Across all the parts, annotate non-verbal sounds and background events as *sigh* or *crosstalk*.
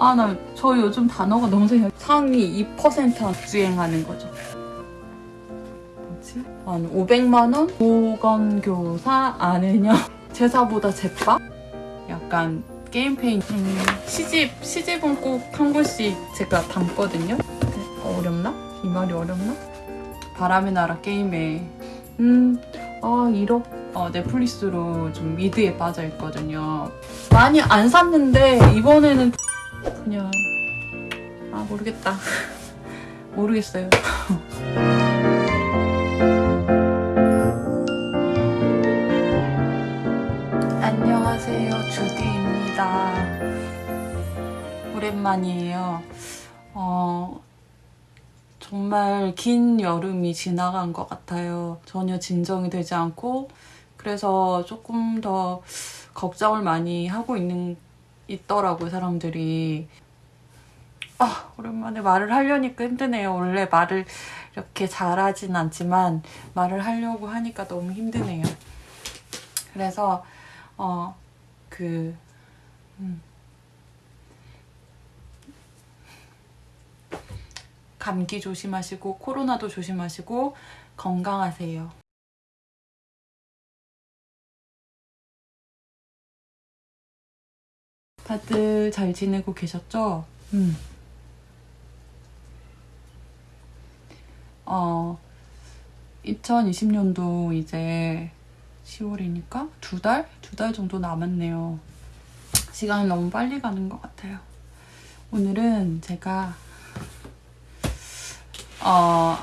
아, 나 저 요즘 단어가 너무 생각. 상위 2% 주행하는 거죠. 뭐지? 한 500만 원? 보건교사 아느냐? *laughs* 제사보다 제밥? 약간 게임페인 음, 시집 시집은 꼭 한 권씩 제가 담거든요. 어렵나? 이 말이 어렵나? 바람의 나라 게임에 음, 아, 1억 어, 넷플릭스로 좀 미드에 빠져 있거든요. 많이 안 샀는데 이번에는 그냥 아 모르겠다. *laughs* 모르겠어요. *laughs* 안녕하세요. 주디입니다. 오랜만이에요. 어, 정말 긴 여름이 지나간 것 같아요. 전혀 진정이 되지 않고 그래서 조금 더 걱정을 많이 하고 있는 있더라고요 사람들이. 아 오랜만에 말을 하려니까 힘드네요. 원래 말을 이렇게 잘하진 않지만 말을 하려고 하니까 너무 힘드네요. 그래서 어 그 음. 감기 조심하시고 코로나도 조심하시고 건강하세요. 다들 잘 지내고 계셨죠? 음. 어, 2020년도 이제 10월이니까 두 달? 두 달 정도 남았네요. 시간이 너무 빨리 가는 것 같아요. 오늘은 제가 어,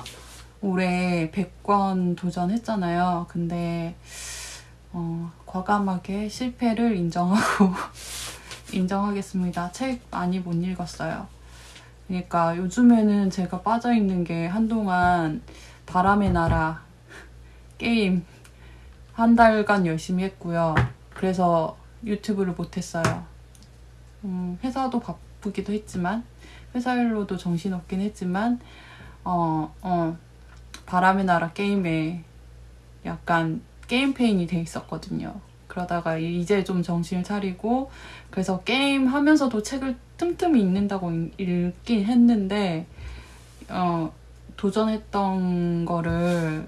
올해 100권 도전했잖아요. 근데 어, 과감하게 실패를 인정하고 *laughs* 인정하겠습니다. 책 많이 못 읽었어요. 그러니까 요즘에는 제가 빠져있는 게 한동안 바람의 나라 *laughs* 게임 한 달간 열심히 했고요. 그래서 유튜브를 못했어요. 음, 회사도 바쁘기도 했지만 회사 일로도 정신없긴 했지만 어, 어, 바람의 나라 게임에 약간 게임 페인이 돼 있었거든요. 그러다가 이제 좀 정신을 차리고 그래서 게임 하면서도 책을 틈틈이 읽는다고 읽긴 했는데 어, 도전했던 거를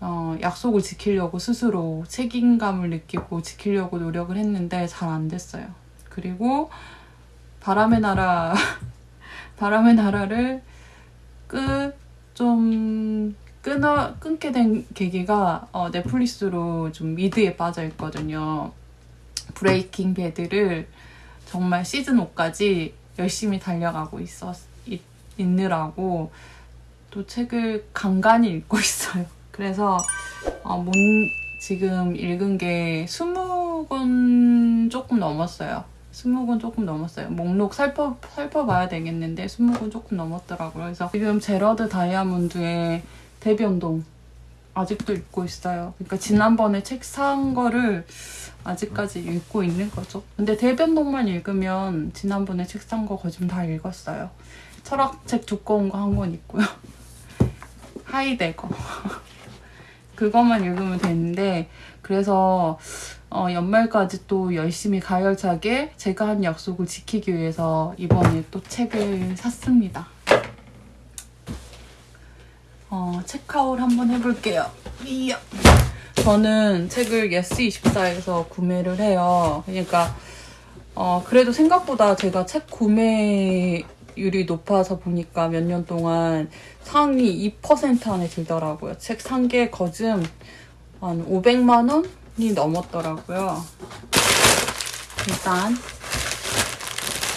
어, 약속을 지키려고 스스로 책임감을 느끼고 지키려고 노력을 했는데 잘 안 됐어요. 그리고 바람의 나라 *laughs* 바람의 나라를 끝좀 끊어 끊게 된 계기가 어, 넷플릭스로 좀 미드에 빠져 있거든요. 브레이킹 배드를 정말 시즌 5까지 열심히 달려가고 있었 있, 있느라고 또 책을 간간히 읽고 *laughs* 있어요. 그래서 어, 문, 지금 읽은 게 20권 조금 넘었어요. 20권 조금 넘었어요. 목록 살펴, 살펴봐야 되겠는데 20권 조금 넘었더라고요. 그래서 지금 제러드 다이아몬드의 대변동 아직도 읽고 있어요. 그러니까 지난번에 책 산 거를 아직까지 읽고 있는 거죠. 근데 대변동만 읽으면 지난번에 책 산 거 거의 다 읽었어요. 철학책 두꺼운 거 한 권 있고요. *laughs* 하이데거. *laughs* 그것만 읽으면 되는데 그래서 어, 연말까지 또 열심히 가열차게 제가 한 약속을 지키기 위해서 이번에 또 책을 샀습니다. 어, 체크아웃 한번 해볼게요. 이야. 저는 책을 예스24에서 구매를 해요. 그러니까 어, 그래도 생각보다 제가 책 구매율이 높아서 보니까 몇 년 동안 상위 2% 안에 들더라고요. 책 산 게 거즘 한 500만 원이 넘었더라고요. 일단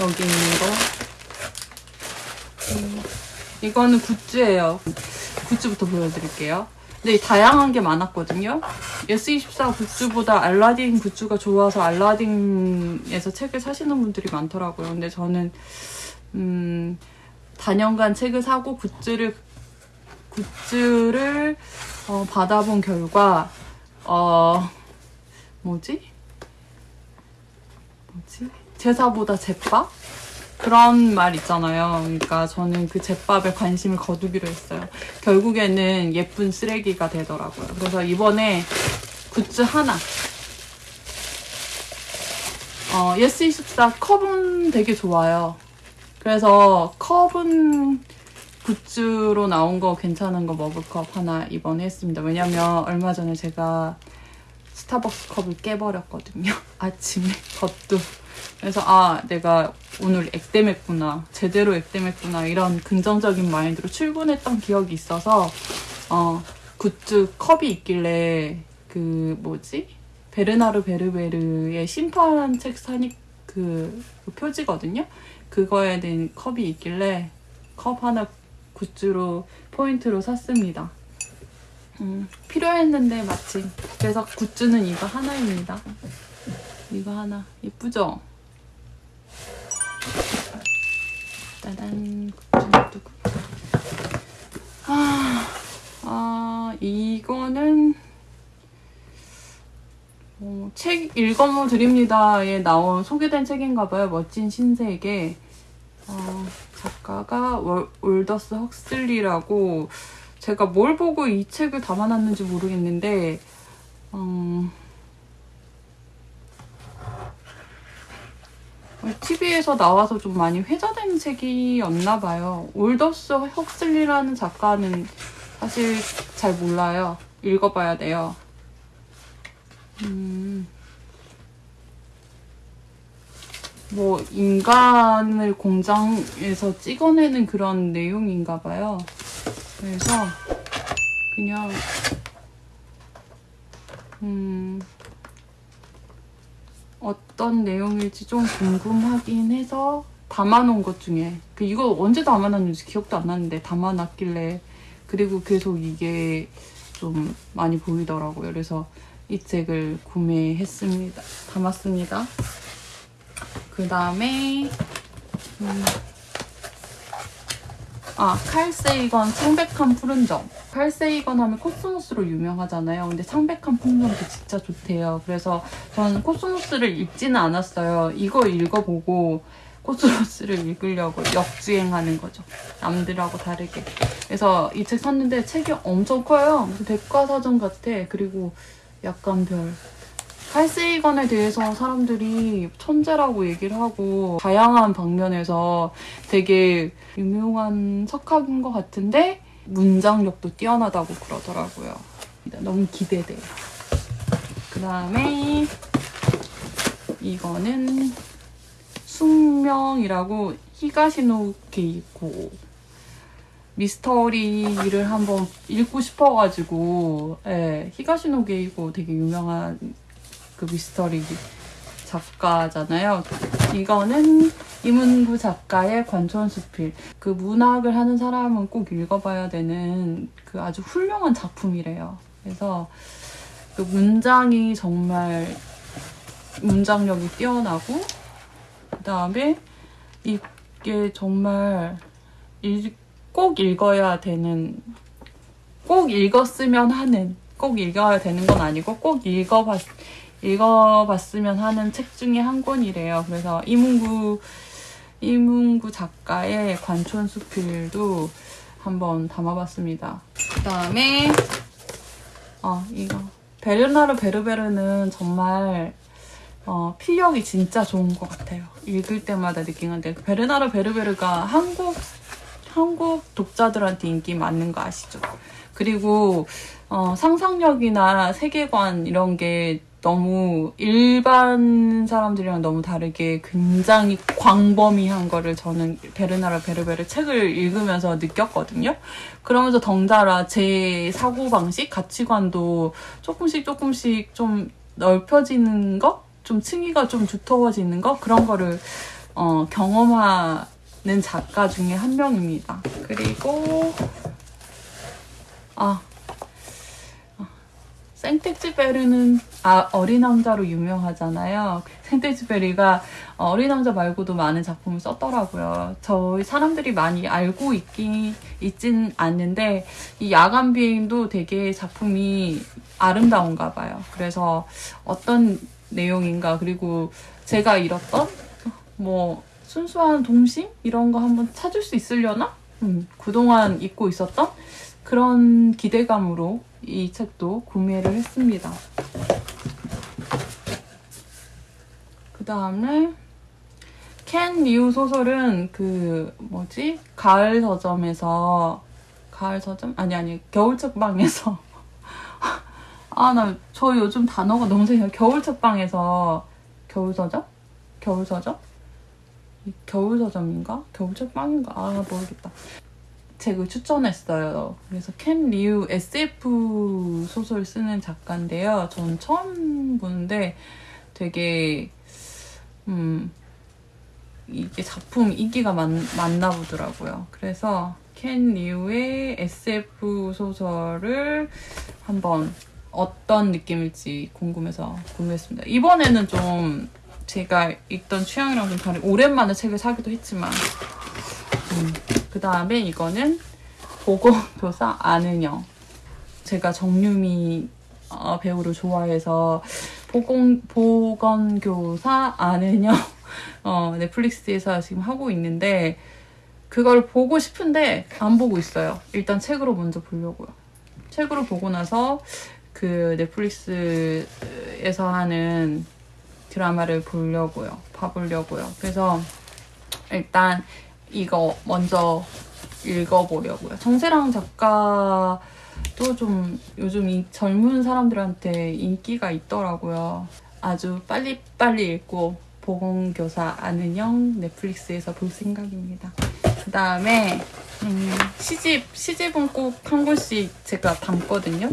여기 있는 거 음, 이거는 굿즈예요. 굿즈부터 보여드릴게요. 근데 다양한 게 많았거든요. 예스24 굿즈보다 알라딘 굿즈가 좋아서 알라딘에서 책을 사시는 분들이 많더라고요. 근데 저는 음, 단연간 책을 사고 굿즈를 굿즈를 어, 받아본 결과 어 뭐지? 뭐지? 제사보다 잿밥? 그런 말 있잖아요. 그러니까 저는 그 잿밥에 관심을 거두기로 했어요. 결국에는 예쁜 쓰레기가 되더라고요. 그래서 이번에 굿즈 하나 어, 예스24 컵은 되게 좋아요. 그래서 컵은 굿즈로 나온 거 괜찮은 거 머그컵 하나 이번에 했습니다. 왜냐면 얼마 전에 제가 스타벅스 컵을 깨버렸거든요. *laughs* 아침에 것도. 그래서 아 내가 오늘 액땜했구나. 제대로 액땜했구나. 이런 긍정적인 마인드로 출근했던 기억이 있어서 어 굿즈 컵이 있길래 그 뭐지? 베르나르 베르베르의 심판 책 사니 그, 그 표지거든요. 그거에 대한 컵이 있길래 컵 하나 굿즈로 포인트로 샀습니다. 음, 필요했는데 마침. 그래서 굿즈는 이거 하나입니다. 이거 하나. 예쁘죠? 두고. 아, 아, 이거는 어, 책 읽어모 드립니다에 나온 소개된 책인가 봐요. 멋진 신세계. 어, 작가가 월, 올더스 헉슬리라고 제가 뭘 보고 이 책을 담아놨는지 모르겠는데 음, TV에서 나와서 좀 많이 회자된 책이었나 봐요. 올더스 헉슬리라는 작가는 사실 잘 몰라요. 읽어봐야 돼요. 음, 뭐 인간을 공장에서 찍어내는 그런 내용인가 봐요. 그래서 그냥 음 어떤 내용일지 좀 궁금하긴 해서 담아놓은 것 중에 그 이거 언제 담아놨는지 기억도 안 나는데 담아놨길래 그리고 계속 이게 좀 많이 보이더라고요. 그래서 이 책을 구매했습니다. 담았습니다. 그 다음에 음, 아 칼 세이건 창백한 푸른 점 칼 세이건 하면 코스모스로 유명하잖아요. 근데 창백한 점도 진짜 좋대요. 그래서 저는 코스모스를 읽지는 않았어요. 이거 읽어보고 코스모스를 읽으려고 역주행하는 거죠. 남들하고 다르게. 그래서 이 책 샀는데 책이 엄청 커요. 무슨 백과사전 같아. 그리고 약간 별. 칼세이건에 대해서 사람들이 천재라고 얘기를 하고 다양한 방면에서 되게 유명한 석학인 것 같은데 문장력도 뛰어나다고 그러더라고요. 너무 기대돼요. 그 다음에 이거는 숙명이라고 히가시노 게이고 미스터리를 한번 읽고 싶어가지고 예, 히가시노 게이고 되게 유명한 그 미스터리 작가잖아요. 이거는 이문구 작가의 관촌수필. 그 문학을 하는 사람은 꼭 읽어봐야 되는 그 아주 훌륭한 작품이래요. 그래서 그 문장이 정말 문장력이 뛰어나고 그 다음에 이게 정말 읽, 꼭 읽어야 되는 꼭 읽었으면 하는 꼭 읽어야 되는 건 아니고 꼭 읽어봤 읽어봤으면 하는 책 중에 한 권이래요. 그래서 이문구 이문구 작가의 관촌수필도 한번 담아봤습니다. 그 다음에 어 이거 베르나르 베르베르는 정말 어, 필력이 진짜 좋은 것 같아요. 읽을 때마다 느끼는데 베르나르 베르베르가 한국 한국 독자들한테 인기 많은 거 아시죠? 그리고 어, 상상력이나 세계관 이런 게 너무 일반 사람들이랑 너무 다르게 굉장히 광범위한 거를 저는 베르나르 베르베르 책을 읽으면서 느꼈거든요. 그러면서 덩달아 제 사고방식, 가치관도 조금씩 조금씩 좀 넓혀지는 거? 좀 층위가 좀 두터워지는 거? 그런 거를 어, 경험하는 작가 중에 한 명입니다. 그리고 아 생텍쥐베르는 아, 어린 왕자로 유명하잖아요. 생텍쥐베리가 어린 왕자 말고도 많은 작품을 썼더라고요. 저희 사람들이 많이 알고 있긴 있진 않는데 이 야간 비행도 되게 작품이 아름다운가 봐요. 그래서 어떤 내용인가 그리고 제가 잃었던 뭐 순수한 동심 이런 거 한번 찾을 수 있으려나? 음, 그동안 잊고 있었던 그런 기대감으로 이 책도 구매를 했습니다. 그 다음에 켄 리우 소설은 그 뭐지? 가을 서점에서 가을 서점? 아니 아니 겨울 책방에서. *laughs* 아 나 저 요즘 단어가 너무 생겨 겨울 책방에서 겨울 서점? 겨울 서점? 이 겨울 서점인가? 겨울 책방인가? 아 모르겠다 책을 추천했어요. 그래서 켄 리우 SF 소설 쓰는 작가인데요. 전 처음 보는데 되게 음 이게 작품 인기가 많, 많나 보더라고요. 그래서 켄 리우의 SF 소설을 한번 어떤 느낌일지 궁금해서 궁금했습니다. 이번에는 좀 제가 읽던 취향이랑 좀 다른 오랜만에 책을 사기도 했지만 음, 그 다음에 이거는 보건교사 안은영. 제가 정유미 어, 배우를 좋아해서 보건, 보건교사 안은영 *laughs* 어, 넷플릭스에서 지금 하고 있는데 그걸 보고 싶은데 안 보고 있어요. 일단 책으로 먼저 보려고요. 책으로 보고 나서 그 넷플릭스에서 하는 드라마를 보려고요. 봐보려고요. 그래서 일단 이거 먼저 읽어보려고요. 정세랑 작가도 좀 요즘 이 젊은 사람들한테 인기가 있더라고요. 아주 빨리빨리 읽고 보건교사 안은영 넷플릭스에서 볼 생각입니다. 그 다음에 음, 시집, 시집은 꼭 한 권씩 제가 담거든요.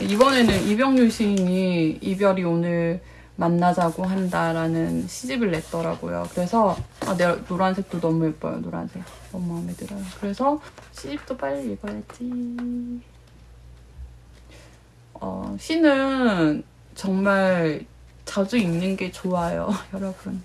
이번에는 이병률 시인이 이별이 오늘 만나자고 한다라는 시집을 냈더라고요. 그래서 아, 내 노란색도 너무 예뻐요. 노란색 너무 마음에 들어요. 그래서 시집도 빨리 읽어야지. 어, 시는 정말 자주 읽는 게 좋아요, *laughs* 여러분.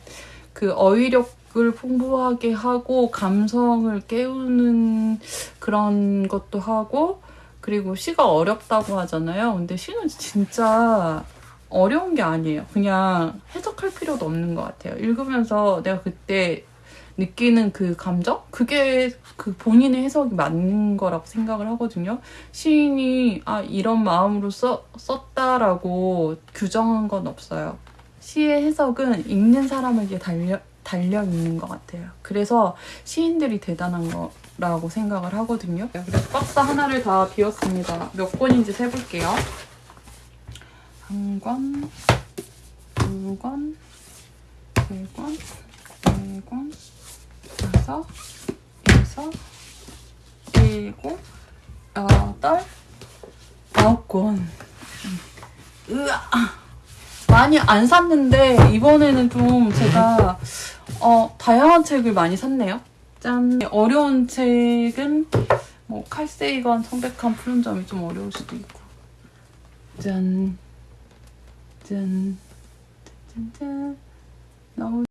그 어휘력을 풍부하게 하고 감성을 깨우는 그런 것도 하고 그리고 시가 어렵다고 하잖아요. 근데 시는 진짜 어려운 게 아니에요. 그냥 해석할 필요도 없는 것 같아요. 읽으면서 내가 그때 느끼는 그 감정? 그게 그 본인의 해석이 맞는 거라고 생각을 하거든요. 시인이 아, 이런 마음으로 써, 썼다라고 규정한 건 없어요. 시의 해석은 읽는 사람에게 달려, 달려 있는 것 같아요. 그래서 시인들이 대단한 거라고 생각을 하거든요. 그래서 박스 하나를 다 비웠습니다. 몇 권인지 세볼게요. 한 권, 두 권, 세 권, 네 권, 다섯, 여섯, 일곱, 여덟, 아홉 권. 으아! 많이 안 샀는데 이번에는 좀 제가 어, 다양한 책을 많이 샀네요. 짠! 어려운 책은 뭐 칼세이건 청백한 푸른 점이 좀 어려울 수도 있고 짠! 짠! 짠! 짠! 너무